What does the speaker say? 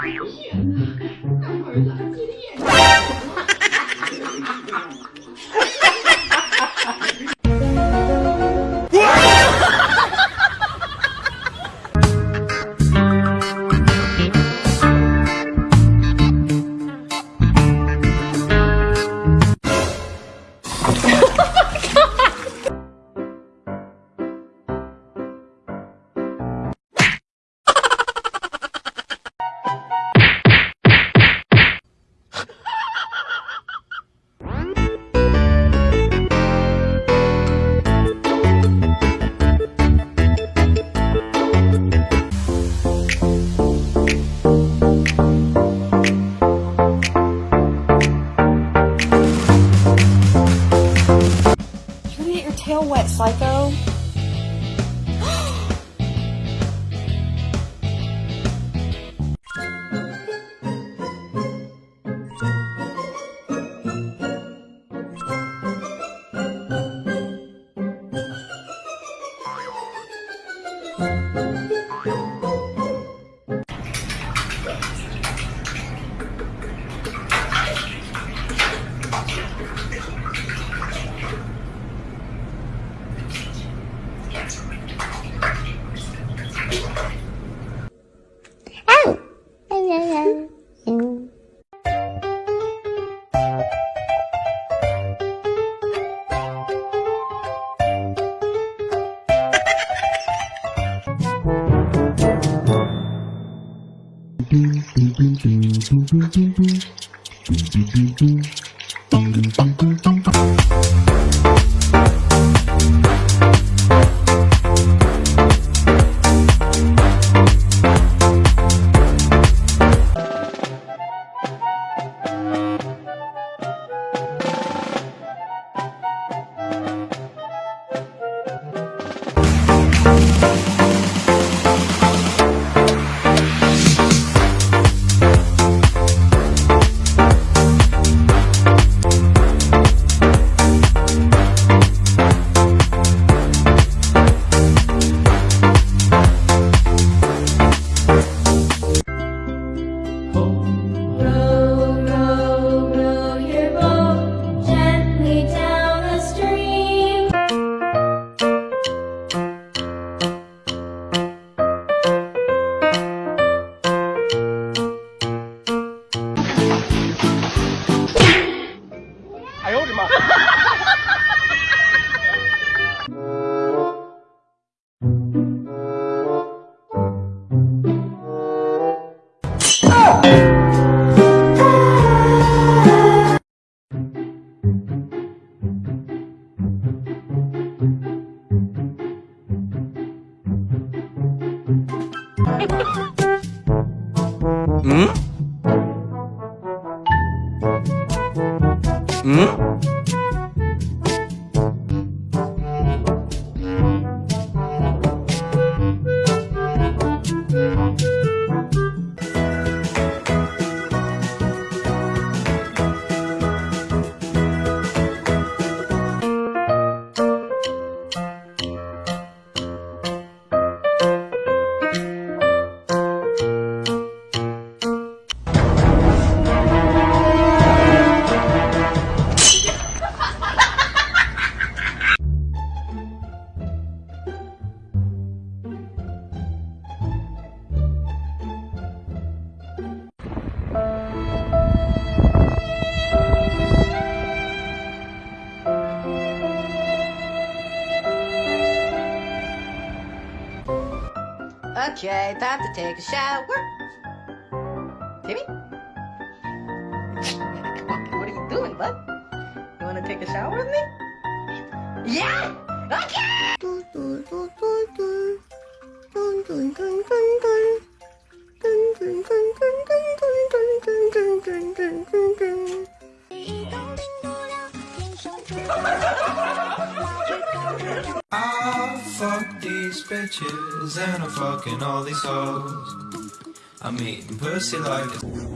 天呐大儿子你的眼睛 You gonna get your tail wet, psycho? Thank 妈！啊！哎！嗯？嗯？Okay, time to take a shower. Timmy? what are you doing, bud? You wanna take a shower with me? Yeah! Okay! Fuck these bitches and I'm fucking all these hoes. I'm eating pussy like a